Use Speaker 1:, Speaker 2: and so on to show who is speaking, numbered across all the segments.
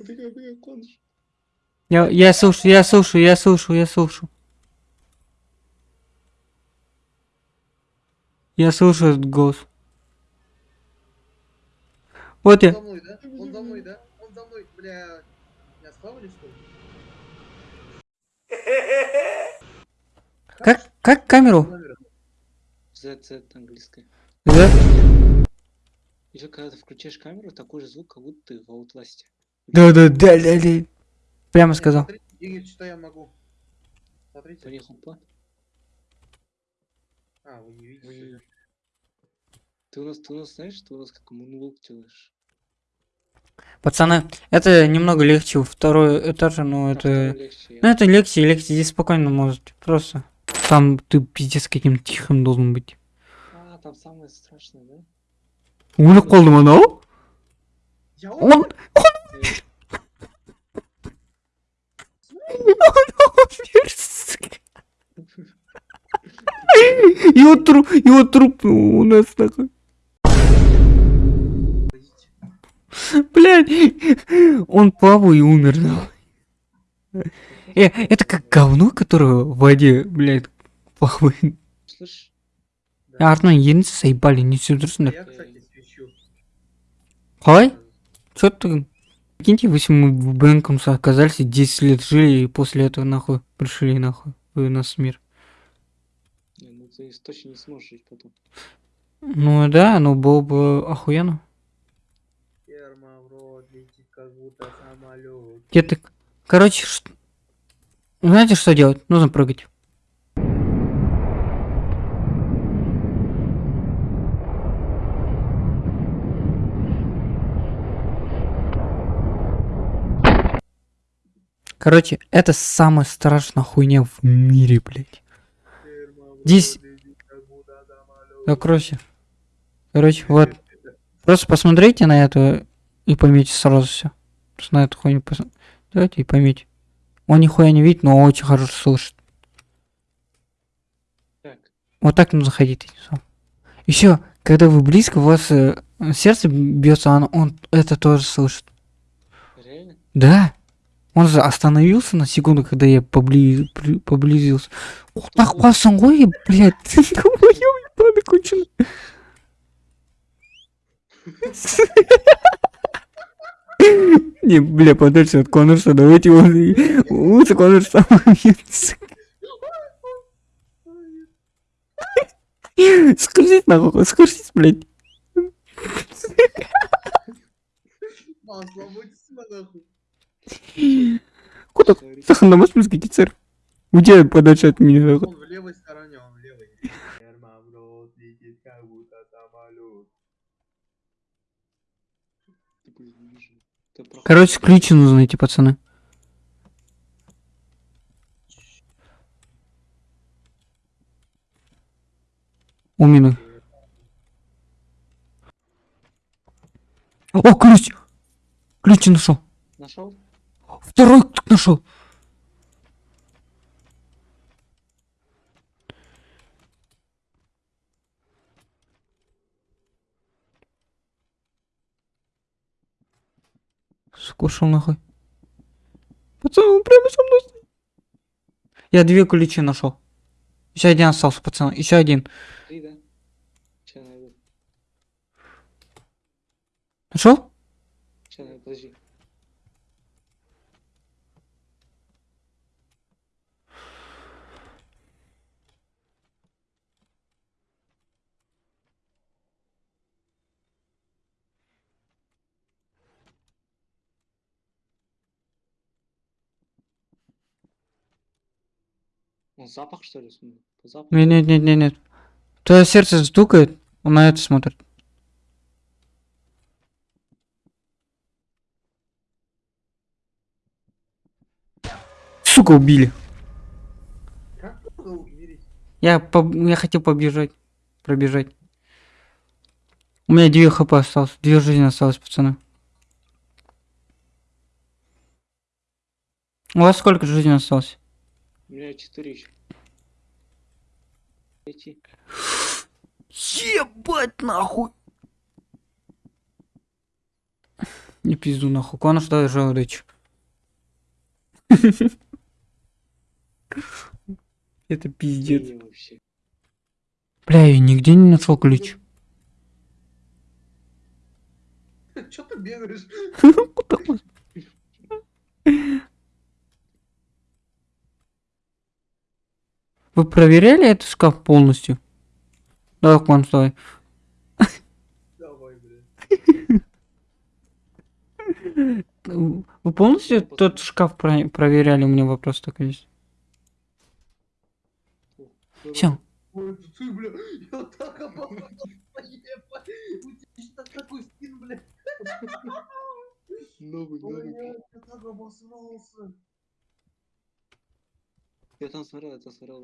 Speaker 1: Убегай, убегай, коныш.
Speaker 2: Я, я слушаю, я слушаю, я слушаю, я слушаю. Я слушаю этот голос. Вот
Speaker 3: Он
Speaker 2: я.
Speaker 3: за мной, да? Он за мной, да? Он за мной, бля. Меня схавали, что ли?
Speaker 2: Как, как камеру?
Speaker 1: Z, Z английская.
Speaker 2: Да?
Speaker 1: Еще когда ты включаешь камеру, такой же звук, как будто ты в Outlast.
Speaker 2: Да, да, да, да, да. Прямо сказал.
Speaker 3: Смотрите, Игорь, что я могу. Смотрите. А, вы не видите.
Speaker 1: Ты у нас, ты у нас знаешь, что у нас как мунволк делаешь?
Speaker 2: Пацаны, это немного легче у второй этажа, но
Speaker 1: А
Speaker 2: это...
Speaker 1: легче,
Speaker 2: Ну это легче, легче, здесь спокойно может. Просто. Там ты пиздец каким тихим должен быть.
Speaker 1: А, там самое страшное, да?
Speaker 2: Оны қолдым анау?
Speaker 3: Я
Speaker 2: Он...
Speaker 3: умер.
Speaker 2: Его труп, его труп у нас такой. Блядь, он плавал и умер. Э, это как говно, которое в воде, блядь, плавает.
Speaker 1: Слышь,
Speaker 3: Да.
Speaker 2: Артынан енді заебали, не дұрысыңдар.
Speaker 3: Я, кстати, свечу.
Speaker 2: Чё ты? Прикиньте, если мы в Бэнкомс оказались, 10 лет жили, и после этого нахуй пришли нахуй в нас мир.
Speaker 1: не, ну ты точно не сможешь жить потом.
Speaker 2: Ну да, но было бы охуенно.
Speaker 3: Ферма в рот летит, как будто самолет.
Speaker 2: Где ты? Короче, ш- знаете, что делать? Нужно прыгать. Короче, это самая страшная хуйня в мире, блядь. Здесь-
Speaker 3: самолет.
Speaker 2: Закройся. Короче, вот. Просто посмотрите на это и поймите сразу все. Просто на эту хуйню пос- Давайте и поймите. Он нихуя не видит, но очень хорошо слышит.
Speaker 1: Так,
Speaker 2: Вот так нужно ходить. Еще, когда вы близко, у вас э, сердце бьется, он, он это тоже слышит.
Speaker 1: реально?
Speaker 2: Да. Он же остановился на секунду, когда я побли... поблизился. Так пасың ғой, блядь. Ебаный конченый. Не, бля, подальше от Конорса, давайте он... Лучше убьется. Скажите нахуй, скажите, блядь.
Speaker 3: Будьте нахуй.
Speaker 2: Куда?
Speaker 1: Sorry.
Speaker 2: Сахандамас плюс гитицер. Уйди подальше от меня.
Speaker 3: Он в левой стороне, он в левой.
Speaker 2: Короче, ключи нужно найти, пацаны. У меня. О, ключ! Ключ нашел.
Speaker 1: Нашел?
Speaker 2: Второй нашел. Скушал нахуй. Пацан, он прямо со мной. стоит. Я две ключи нашел. Еще один остался, пацан. Еще один.
Speaker 1: Да? Найду.
Speaker 2: Нашел?
Speaker 1: Сейчас подожди. Запах, что ли, смотри? По запаху?
Speaker 2: Нет, нет, нет, нет, нет. Твое сердце стукает, он на это смотрит. Сука, убили.
Speaker 3: Как умереть?
Speaker 2: Я, поб- я хотел побежать. Пробежать. У меня две хп осталось. Две жизни осталось, пацаны. У вас сколько жизни осталось?
Speaker 1: У меня четыре еще. Эти.
Speaker 2: Ебать нахуй. Не пизду нахуй. Конор давай желудочек. Это пиздец. Бля, я нигде не нашел ключ.
Speaker 3: Чё ты бегаешь?
Speaker 2: Вы проверяли этот шкаф полностью? Давай, Конор, давай.
Speaker 3: Давай, блядь.
Speaker 2: Вы полностью тот шкаф про- проверяли? У меня вопрос такой есть. Все.
Speaker 3: Ой, это ты, бля, я так обосрался, ебать. У тебя ж так- такой скин, бля.
Speaker 1: Новый, новый.
Speaker 3: Я так обосрался.
Speaker 1: Я там смотрел, я там смотрел.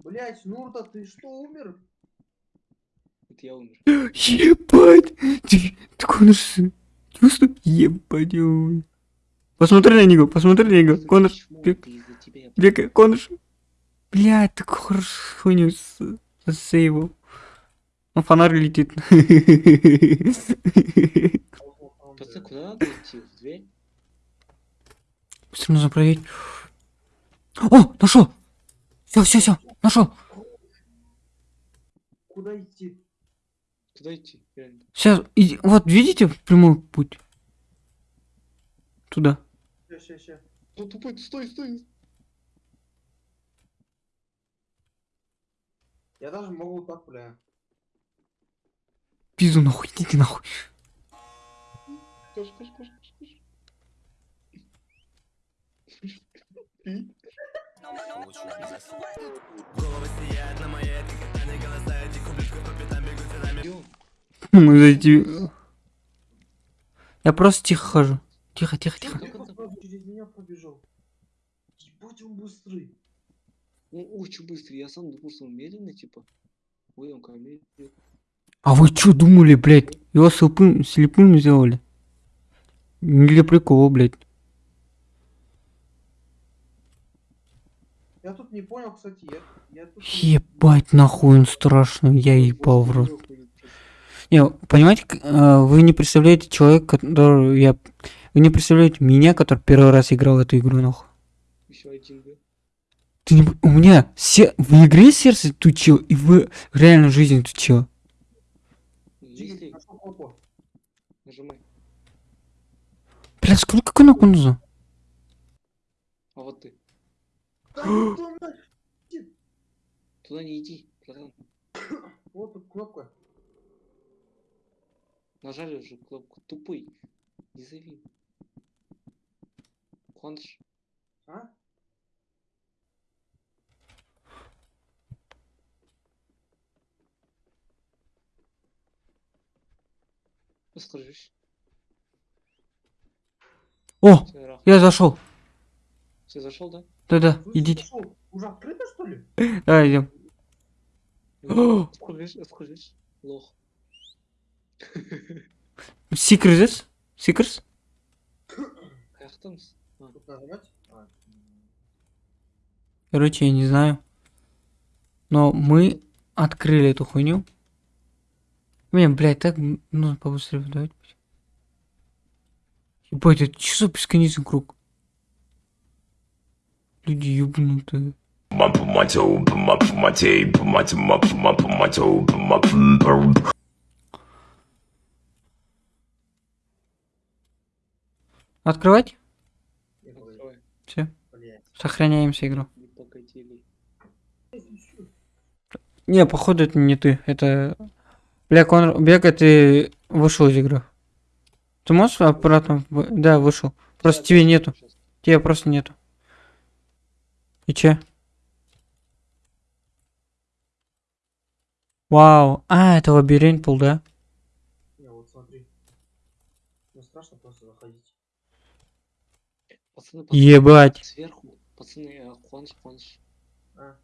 Speaker 3: Блять, Нурта, ты что, умер?
Speaker 1: Это я умер.
Speaker 2: Ебать! Ты, ты Конор, с- чувствуешь? Ебать, ой. Посмотри на него, посмотри на него. Конор, бегай, Конор. Блядь, так хорошо хуйню с- засейвил. Ну, фонарь летит.
Speaker 1: Пацаны, куда надо идти? В дверь?
Speaker 2: Быстро нужно проверить. О, нашел! Все, все, все, нашел.
Speaker 3: Куда идти?
Speaker 1: Куда идти?
Speaker 2: Сейчас, иди, вот видите прямой путь? Туда.
Speaker 3: Ща, ща.
Speaker 1: Ну, тупой, стой, стой.
Speaker 3: Я даже могу так, бля.
Speaker 2: Пизду нахуй, идите нахуй. Мы зайти. Я просто тихо хожу. Тихо, тихо, тихо.
Speaker 3: Через меня пробежал. Ебать, он быстрый.
Speaker 1: Он очень быстрый. Я сам думал, что он медленный, типа. Ой, он медленный.
Speaker 2: А вы что думали, блядь? Его слепым, слепым сделали? Не для прикола, блядь.
Speaker 3: Я тут не понял, кстати, я, я тут...
Speaker 2: Ебать, нахуй он страшный, я ебал в рот. Не, понимаете, э, вы не представляете человека, который я... Вы не представляете меня, который первый раз играл в эту игру, нахуй. Ты не... У меня се... в игре сердце тучил, и в реальной жизни тучил.
Speaker 3: Тигр,
Speaker 1: Если
Speaker 3: нашел кнопку.
Speaker 1: Нажимай.
Speaker 2: Бля, сколько кнопок нужно?
Speaker 1: А вот ты. Туда не иди, братан.
Speaker 3: Вот тут кнопка.
Speaker 1: Нажали уже кнопку. Тупый. Не зови. Куандыш.
Speaker 3: А?
Speaker 1: Скажешь.
Speaker 2: О, я зашел.
Speaker 1: Все, зашел, да?
Speaker 2: Да-да,
Speaker 3: Слышь,
Speaker 2: идите.
Speaker 3: зашел. Уже открыто, что ли?
Speaker 2: Давай идем. О!
Speaker 1: Скажешь, скажешь. Лох.
Speaker 2: Secret this? Secrets?
Speaker 1: Как там? с-
Speaker 3: Тут нажимать? А,
Speaker 2: Короче, я не знаю. Но мы открыли эту хуйню. Блин, блядь, так нужно побыстрее давать. Ебать, это что за бесконечный круг? Люди ебнутые. Открывать? Все. Сохраняемся игру.
Speaker 1: Не,
Speaker 2: походу это не ты. Это... Бля, Конор, Бега, ты вышел из игры. Ты можешь обратно? в- Да, вышел. Просто
Speaker 1: Щас,
Speaker 2: тебе нету.
Speaker 1: щас.
Speaker 2: Тебя просто нету. И че? Вау. А, это лабиринт был, да?
Speaker 3: Не, вот смотри. Ну страшно просто заходить.
Speaker 1: Пацаны, пацаны,
Speaker 2: Ебать.
Speaker 1: Сверху, пацаны, Хуанш, Хуанш,
Speaker 3: А,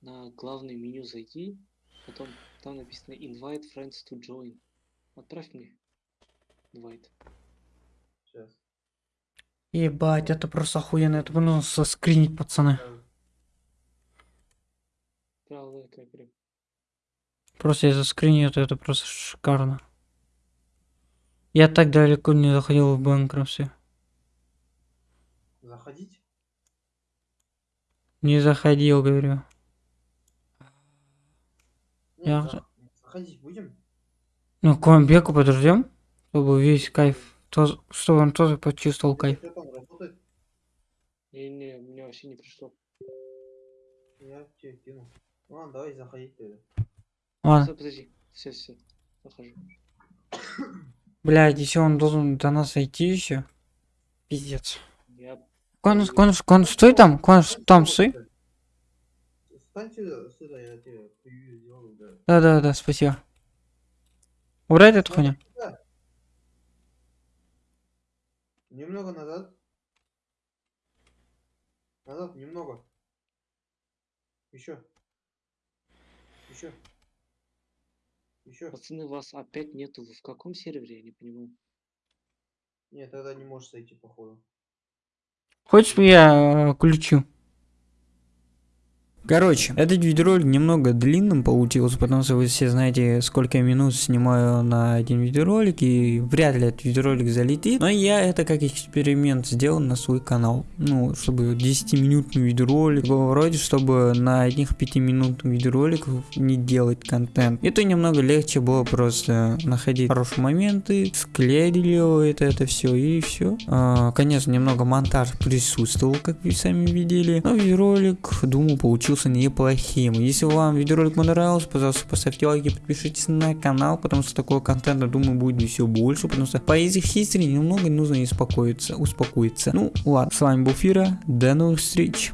Speaker 1: на главное меню зайди, потом там написано invite friends to join. Отправь мне invite.
Speaker 3: сейчас.
Speaker 2: Ебать, это просто охуенно. Это нужно соскринить, пацаны.
Speaker 1: Отправил это прям.
Speaker 2: Просто я заскринил это, это просто шикарно. Я так далеко не заходил в банкрупсе.
Speaker 3: Заходить?
Speaker 2: Не заходил, говорю. Я
Speaker 3: Заходить будем?
Speaker 2: Ну, к Ламбеку подождем, чтобы весь кайф, то- чтобы он тоже почувствовал кайф.
Speaker 3: Работает?
Speaker 1: Не-не, мне вообще не пришло.
Speaker 3: Я тебе кину. Ну ладно, давай заходить тогда.
Speaker 2: Ладно,
Speaker 1: Всё, подожди. Все, все. Захожу.
Speaker 2: блядь, еще он должен до нас зайти еще. Пиздец.
Speaker 1: Я
Speaker 2: Конус, конус, конус, стой там, конус, там, стой.
Speaker 3: Стань сюда, сюда, я тебе превью сделаю, да.
Speaker 2: Да, да, спасибо. Убрать эту хуйню.
Speaker 3: Немного назад. Назад, немного. Еще. Еще. Еще.
Speaker 1: Пацаны, вас опять нету. Вы в каком сервере? Я не понимаю.
Speaker 3: Нет, тогда не можешь зайти, походу.
Speaker 2: Хочешь, я э, включу? Короче, этот видеоролик немного длинным получился, потому что вы все знаете, сколько минут снимаю на один видеоролик, и вряд ли этот видеоролик залетит. Но я это как эксперимент сделал на свой канал. Ну, чтобы 10-минутный видеоролик, вроде, чтобы на одних 5-минутных видеороликах не делать контент. Это немного легче было просто находить хорошие моменты, склеили это, это все и все. конечно, немного монтаж присутствовал, как вы сами видели. Но видеоролик, думаю, получился неплохим. Если вам видеоролик понравился, пожалуйста, поставьте лайки, подпишитесь на канал, потому что такого контента, думаю, будет еще больше, потому что по Easy History немного нужно успокоиться, успокоиться. Ну, ладно, с вами был Фира, до новых встреч.